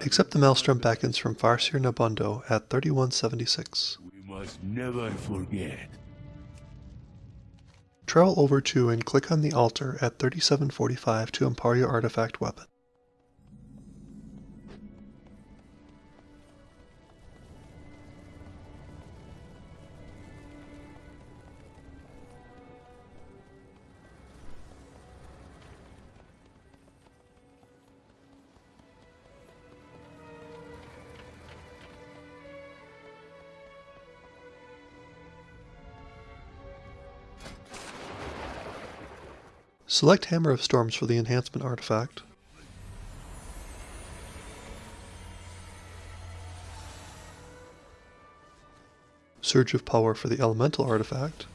Accept the Maelstrom beckons from Farseer Nobundo at 3176. We must never forget. Travel over to and click on the altar at 3745 to empower your artifact weapon. Select Hammer of Storms for the enhancement artifact. Surge of Power for the elemental artifact.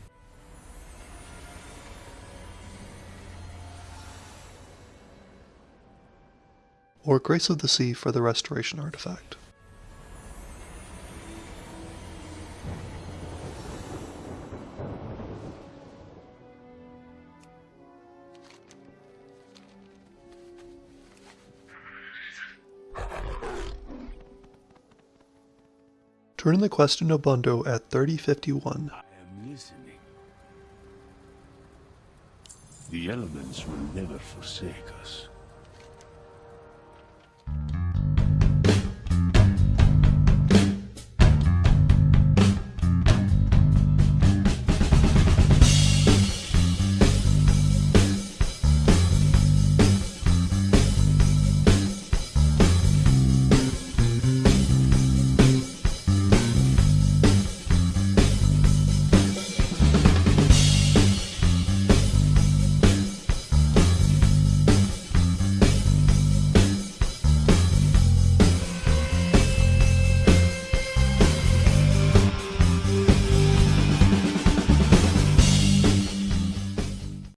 Or Grace of the Sea for the restoration artifact. Turn in the quest to Nobundo at 3051. I am listening. The elements will never forsake us.